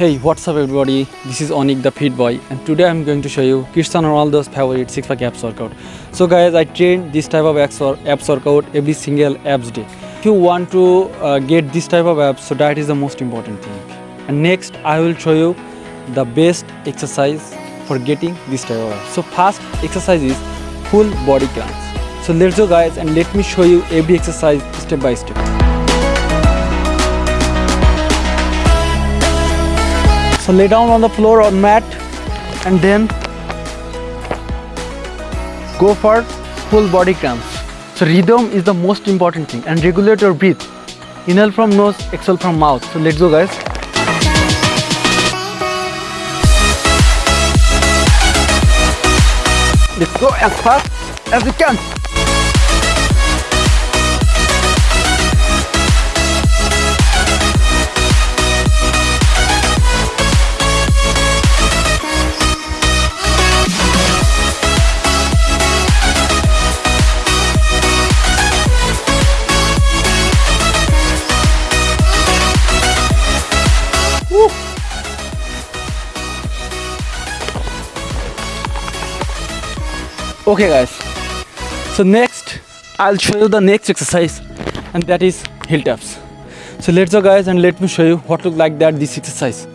Hey, what's up everybody? This is Onik the Fit Boy and today I'm going to show you Cristiano Ronaldo's favorite 6 pack abs workout. So guys, I train this type of abs workout every single abs day. If you want to uh, get this type of abs, so that is the most important thing. And next, I will show you the best exercise for getting this type of abs. So first exercise is full body crunch. So let's go guys and let me show you every exercise step by step. So lay down on the floor or mat and then go for full body crunch. So rhythm is the most important thing and regulate your breath. Inhale from nose, exhale from mouth. So let's go guys. Let's go as fast as you can. Okay guys, so next I'll show you the next exercise and that is heel taps. So let's go guys and let me show you what look like that this exercise.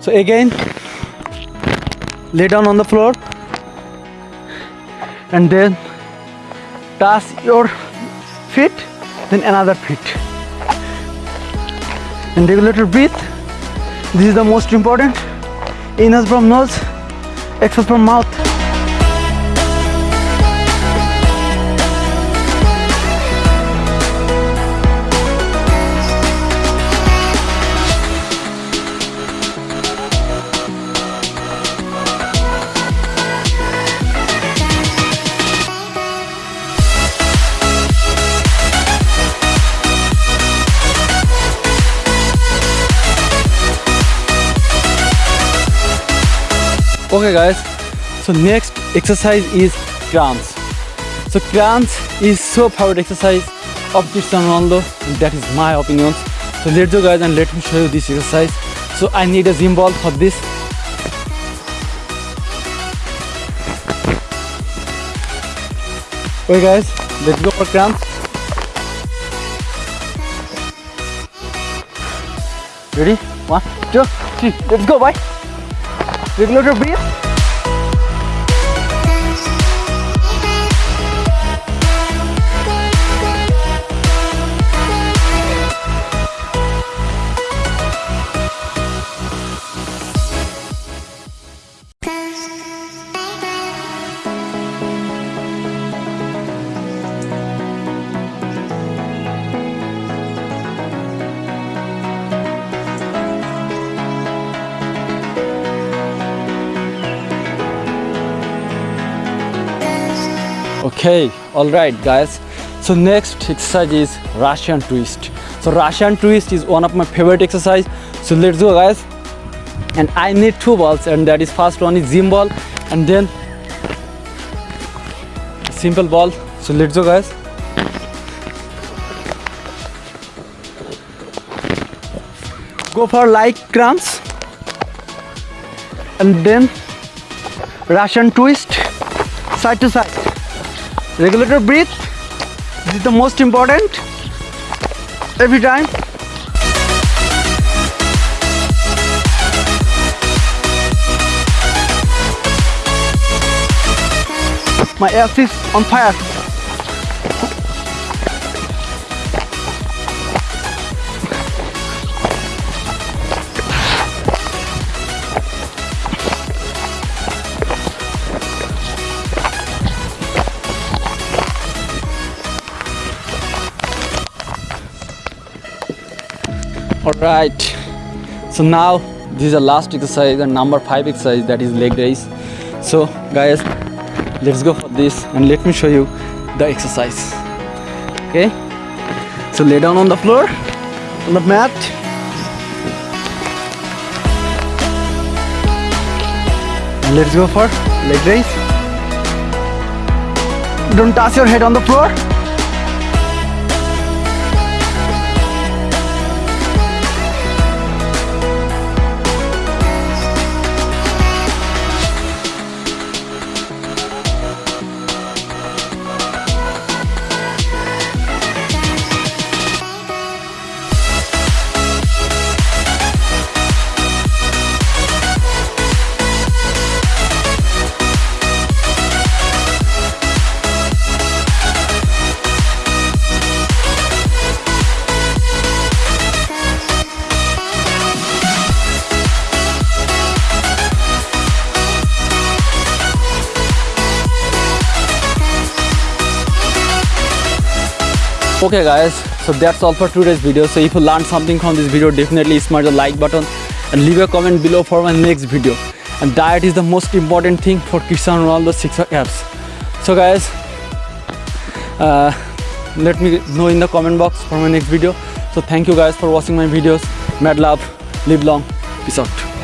So again, lay down on the floor and then touch your feet, then another feet. And regulate your breath. This is the most important. Inhale from nose exhale from mouth okay guys. So next exercise is crunch so crunch is so favorite exercise of Cristiano Ronaldo and that is my opinion. So let's go guys and let me show you this exercise. So I need a gym ball for this. Okay guys let's go for crunch ready? One two three. Let's go bye regulate your okay all right guys. So next exercise is russian twist. So russian twist is one of my favorite exercise. So let's go guys. And i need two balls and that is first one is gym ball and then simple ball. So let's go guys. Go for light crunch and then russian twist side to side regulator breathe. This is the most important. Every time. My ass is on fire all right so now this is the last exercise and number five exercise that is leg raise. So guys let's go for this and let me show you the exercise. Okay? So lay down on the floor. On the mat. And let's go for leg raise. Don't touch your head on the floor okay guys so that's all for today's video. So if you learned something from this video definitely smash the like button and leave a comment below for my next video. And diet is the most important thing for Cristiano Ronaldo six pack abs so guys uh, let me know in the comment box for my next video. So thank you guys for watching my videos. Mad love. Live long. Peace out